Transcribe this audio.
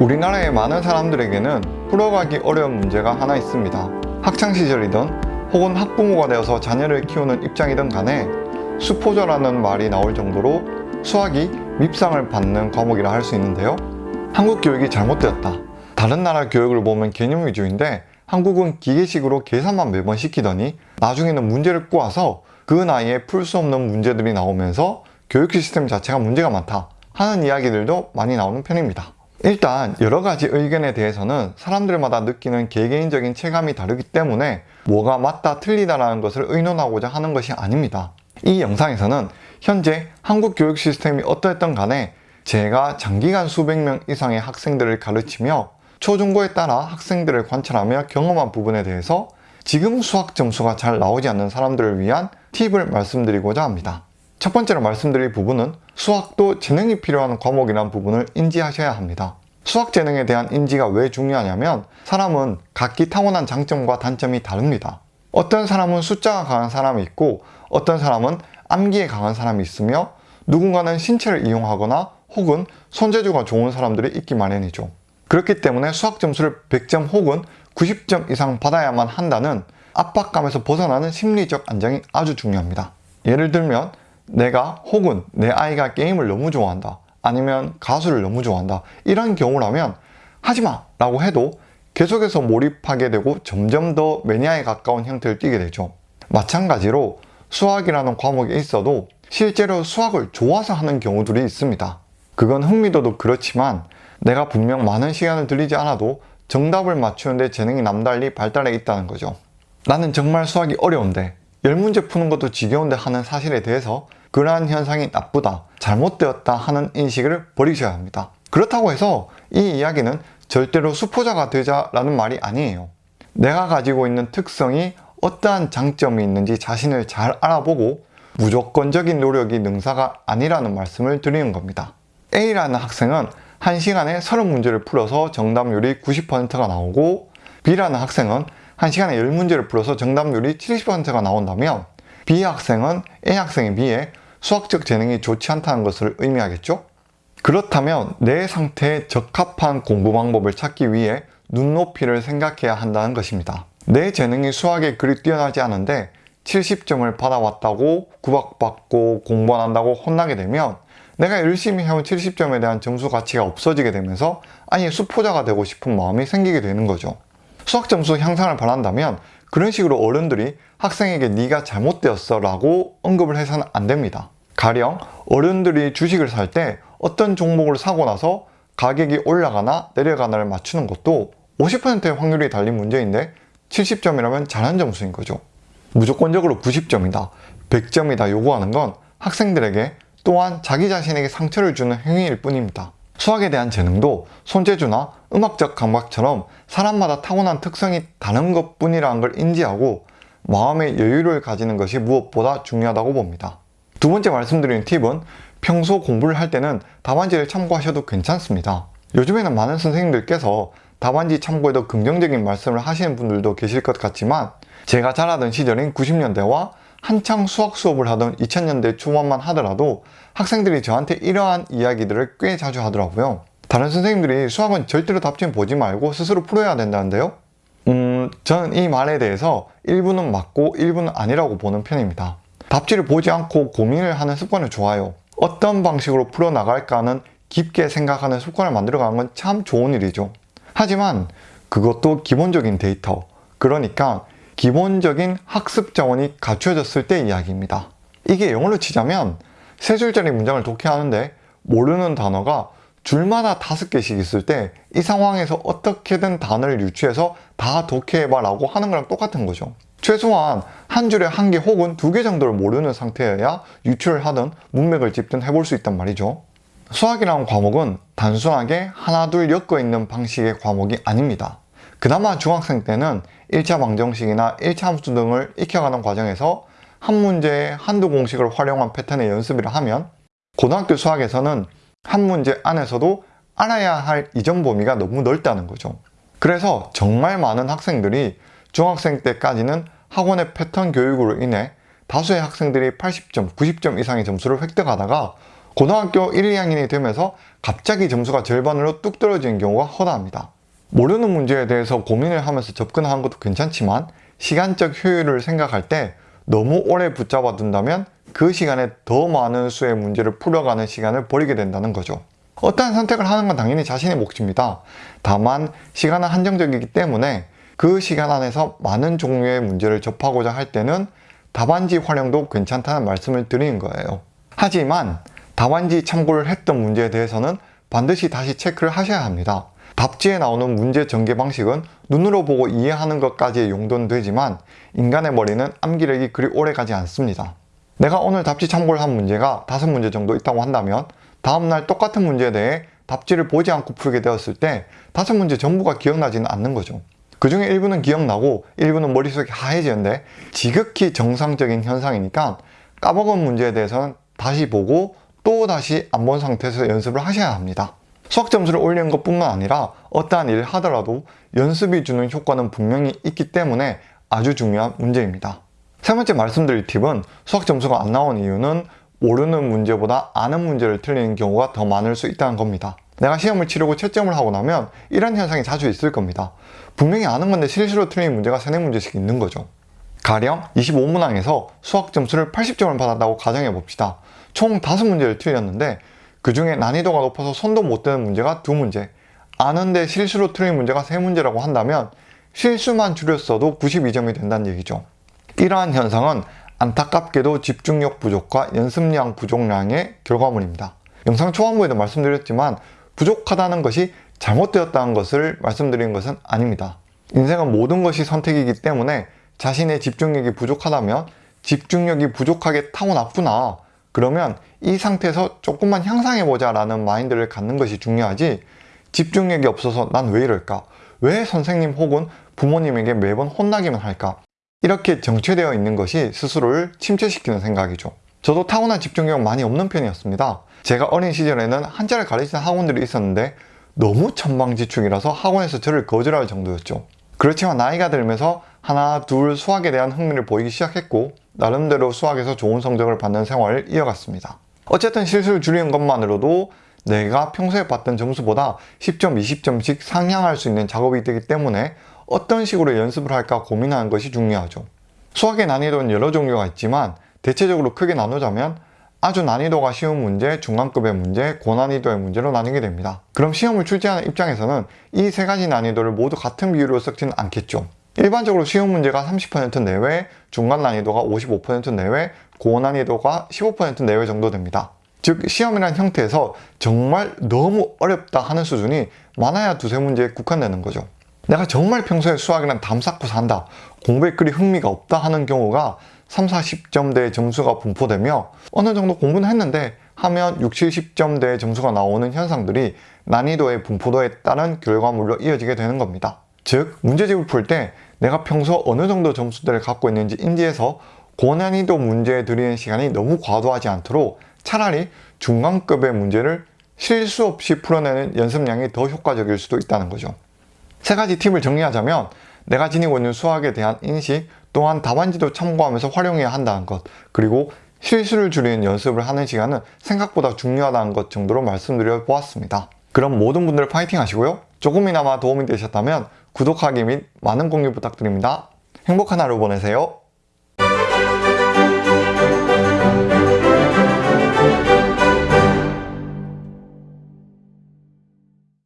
우리나라의 많은 사람들에게는 풀어가기 어려운 문제가 하나 있습니다. 학창시절이든 혹은 학부모가 되어서 자녀를 키우는 입장이든 간에 수포자라는 말이 나올 정도로 수학이 밉상을 받는 과목이라 할 수 있는데요. 한국 교육이 잘못되었다. 다른 나라 교육을 보면 개념 위주인데 한국은 기계식으로 계산만 매번 시키더니 나중에는 문제를 꼬아서 그 나이에 풀 수 없는 문제들이 나오면서 교육 시스템 자체가 문제가 많다 하는 이야기들도 많이 나오는 편입니다. 일단 여러 가지 의견에 대해서는 사람들마다 느끼는 개개인적인 체감이 다르기 때문에 뭐가 맞다 틀리다라는 것을 의논하고자 하는 것이 아닙니다. 이 영상에서는 현재 한국 교육 시스템이 어떠했던 간에 제가 장기간 수백 명 이상의 학생들을 가르치며 초중고에 따라 학생들을 관찰하며 경험한 부분에 대해서 지금 수학 점수가 잘 나오지 않는 사람들을 위한 팁을 말씀드리고자 합니다. 첫 번째로 말씀드릴 부분은 수학도 재능이 필요한 과목이라는 부분을 인지하셔야 합니다. 수학 재능에 대한 인지가 왜 중요하냐면 사람은 각기 타고난 장점과 단점이 다릅니다. 어떤 사람은 숫자가 강한 사람이 있고 어떤 사람은 암기에 강한 사람이 있으며 누군가는 신체를 이용하거나 혹은 손재주가 좋은 사람들이 있기 마련이죠. 그렇기 때문에 수학 점수를 100점 혹은 90점 이상 받아야만 한다는 압박감에서 벗어나는 심리적 안정이 아주 중요합니다. 예를 들면 내가 혹은 내 아이가 게임을 너무 좋아한다 아니면 가수를 너무 좋아한다 이런 경우라면 하지마 라고 해도 계속해서 몰입하게 되고 점점 더 매니아에 가까운 형태를 띠게 되죠. 마찬가지로 수학이라는 과목에 있어도 실제로 수학을 좋아서 하는 경우들이 있습니다. 그건 흥미도도 그렇지만 내가 분명 많은 시간을 들이지 않아도 정답을 맞추는데 재능이 남달리 발달해 있다는 거죠. 나는 정말 수학이 어려운데 열 문제 푸는 것도 지겨운데 하는 사실에 대해서 그러한 현상이 나쁘다, 잘못되었다 하는 인식을 버리셔야 합니다. 그렇다고 해서 이 이야기는 절대로 수포자가 되자라는 말이 아니에요. 내가 가지고 있는 특성이 어떠한 장점이 있는지 자신을 잘 알아보고 무조건적인 노력이 능사가 아니라는 말씀을 드리는 겁니다. A라는 학생은 1시간에 30문제를 풀어서 정답률이 90%가 나오고 B라는 학생은 1시간에 10문제를 풀어서 정답률이 70%가 나온다면 B 학생은 A 학생에 비해 수학적 재능이 좋지 않다는 것을 의미하겠죠? 그렇다면 내 상태에 적합한 공부 방법을 찾기 위해 눈높이를 생각해야 한다는 것입니다. 내 재능이 수학에 그리 뛰어나지 않은데 70점을 받아왔다고 구박받고 공부 안 한다고 혼나게 되면 내가 열심히 해온 70점에 대한 점수 가치가 없어지게 되면서 아예 수포자가 되고 싶은 마음이 생기게 되는 거죠. 수학 점수 향상을 바란다면 그런 식으로 어른들이 학생에게 네가 잘못되었어 라고 언급을 해서는 안 됩니다. 가령 어른들이 주식을 살 때 어떤 종목을 사고 나서 가격이 올라가나 내려가나를 맞추는 것도 50%의 확률이 달린 문제인데 70점이라면 잘한 점수인 거죠. 무조건적으로 90점이다, 100점이다 요구하는 건 학생들에게 또한 자기 자신에게 상처를 주는 행위일 뿐입니다. 수학에 대한 재능도 손재주나 음악적 감각처럼 사람마다 타고난 특성이 다른 것 뿐이라는 걸 인지하고 마음의 여유를 가지는 것이 무엇보다 중요하다고 봅니다. 두 번째 말씀드리는 팁은 평소 공부를 할 때는 답안지를 참고하셔도 괜찮습니다. 요즘에는 많은 선생님들께서 답안지 참고에도 긍정적인 말씀을 하시는 분들도 계실 것 같지만 제가 자라던 시절인 90년대와 한창 수학 수업을 하던 2000년대 초반만 하더라도 학생들이 저한테 이러한 이야기들을 꽤 자주 하더라고요. 다른 선생님들이 수학은 절대로 답지 보지 말고 스스로 풀어야 된다는데요. 음, 저는 이 말에 대해서 일부는 맞고 일부는 아니라고 보는 편입니다. 답지를 보지 않고 고민을 하는 습관은 좋아요. 어떤 방식으로 풀어나갈까는 깊게 생각하는 습관을 만들어가는 건 참 좋은 일이죠. 하지만 그것도 기본적인 데이터, 그러니까 기본적인 학습 자원이 갖추어졌을 때 이야기입니다. 이게 영어로 치자면 세 줄짜리 문장을 독해하는데 모르는 단어가 줄마다 다섯 개씩 있을 때 이 상황에서 어떻게든 단어를 유추해서 다 독해해봐 라고 하는 거랑 똑같은 거죠. 최소한 한 줄에 한 개 혹은 두 개 정도를 모르는 상태여야 유추를 하든 문맥을 짚든 해볼 수 있단 말이죠. 수학이라는 과목은 단순하게 하나 둘 엮어 있는 방식의 과목이 아닙니다. 그나마 중학생 때는 1차 방정식이나 1차 함수 등을 익혀가는 과정에서 한 문제에 한두 공식을 활용한 패턴의 연습이라 하면 고등학교 수학에서는 한 문제 안에서도 알아야 할 이전 범위가 너무 넓다는 거죠. 그래서 정말 많은 학생들이 중학생 때까지는 학원의 패턴 교육으로 인해 다수의 학생들이 80점, 90점 이상의 점수를 획득하다가 고등학교 1, 2학년이 되면서 갑자기 점수가 절반으로 뚝 떨어지는 경우가 허다합니다. 모르는 문제에 대해서 고민을 하면서 접근하는 것도 괜찮지만 시간적 효율을 생각할 때 너무 오래 붙잡아 둔다면 그 시간에 더 많은 수의 문제를 풀어가는 시간을 버리게 된다는 거죠. 어떠한 선택을 하는 건 당연히 자신의 몫입니다. 다만 시간은 한정적이기 때문에 그 시간 안에서 많은 종류의 문제를 접하고자 할 때는 답안지 활용도 괜찮다는 말씀을 드리는 거예요. 하지만 답안지 참고를 했던 문제에 대해서는 반드시 다시 체크를 하셔야 합니다. 답지에 나오는 문제 전개 방식은 눈으로 보고 이해하는 것까지의 용도는 되지만 인간의 머리는 암기력이 그리 오래 가지 않습니다. 내가 오늘 답지 참고를 한 문제가 다섯 문제 정도 있다고 한다면 다음날 똑같은 문제에 대해 답지를 보지 않고 풀게 되었을 때 다섯 문제 전부가 기억나지는 않는 거죠. 그 중에 일부는 기억나고 일부는 머릿속에 하얘지는데 지극히 정상적인 현상이니까 까먹은 문제에 대해서는 다시 보고 또 다시 안 본 상태에서 연습을 하셔야 합니다. 수학 점수를 올리는 것 뿐만 아니라 어떠한 일을 하더라도 연습이 주는 효과는 분명히 있기 때문에 아주 중요한 문제입니다. 세 번째 말씀드릴 팁은 수학 점수가 안 나온 이유는 모르는 문제보다 아는 문제를 틀리는 경우가 더 많을 수 있다는 겁니다. 내가 시험을 치르고 채점을 하고 나면 이런 현상이 자주 있을 겁니다. 분명히 아는 건데 실수로 틀린 문제가 3, 4문제씩 있는 거죠. 가령 25문항에서 수학 점수를 80점을 받았다고 가정해 봅시다. 총 5문제를 틀렸는데 그 중에 난이도가 높아서 손도 못 대는 문제가 2문제, 아는데 실수로 틀린 문제가 3문제라고 한다면 실수만 줄였어도 92점이 된다는 얘기죠. 이러한 현상은 안타깝게도 집중력 부족과 연습량 부족량의 결과물입니다. 영상 초반부에도 말씀드렸지만 부족하다는 것이 잘못되었다는 것을 말씀드리는 것은 아닙니다. 인생은 모든 것이 선택이기 때문에 자신의 집중력이 부족하다면 집중력이 부족하게 타고났구나 그러면 이 상태에서 조금만 향상해보자 라는 마인드를 갖는 것이 중요하지 집중력이 없어서 난 왜 이럴까? 왜 선생님 혹은 부모님에게 매번 혼나기만 할까? 이렇게 정체되어 있는 것이 스스로를 침체시키는 생각이죠. 저도 타고난 집중력 많이 없는 편이었습니다. 제가 어린 시절에는 한자를 가르치는 학원들이 있었는데 너무 천방지축이라서 학원에서 저를 거절할 정도였죠. 그렇지만 나이가 들면서 하나, 둘 수학에 대한 흥미를 보이기 시작했고 나름대로 수학에서 좋은 성적을 받는 생활을 이어갔습니다. 어쨌든 실수를 줄이는 것만으로도 내가 평소에 받던 점수보다 10점, 20점씩 상향할 수 있는 작업이 되기 때문에 어떤 식으로 연습을 할까 고민하는 것이 중요하죠. 수학의 난이도는 여러 종류가 있지만 대체적으로 크게 나누자면 아주 난이도가 쉬운 문제, 중간급의 문제, 고난이도의 문제로 나뉘게 됩니다. 그럼 시험을 출제하는 입장에서는 이 세 가지 난이도를 모두 같은 비율로 섞지는 않겠죠. 일반적으로 쉬운 문제가 30% 내외, 중간 난이도가 55% 내외, 고난이도가 15% 내외 정도 됩니다. 즉 시험이라는 형태에서 정말 너무 어렵다 하는 수준이 많아야 두세 문제에 국한되는 거죠. 내가 정말 평소에 수학이란 담 쌓고 산다, 공부에 그리 흥미가 없다 하는 경우가 3, 40점대의 점수가 분포되며 어느 정도 공부는 했는데 하면 6, 70점대의 점수가 나오는 현상들이 난이도의 분포도에 따른 결과물로 이어지게 되는 겁니다. 즉 문제집을 풀 때 내가 평소 어느 정도 점수대를 갖고 있는지 인지해서 고난이도 문제에 들이는 시간이 너무 과도하지 않도록 차라리 중간급의 문제를 실수 없이 풀어내는 연습량이 더 효과적일 수도 있다는 거죠. 세 가지 팁을 정리하자면 내가 지니고 있는 수학에 대한 인식 또한 답안지도 참고하면서 활용해야 한다는 것 그리고 실수를 줄이는 연습을 하는 시간은 생각보다 중요하다는 것 정도로 말씀드려 보았습니다. 그럼 모든 분들 파이팅 하시고요. 조금이나마 도움이 되셨다면 구독하기 및 많은 공유 부탁드립니다. 행복한 하루 보내세요.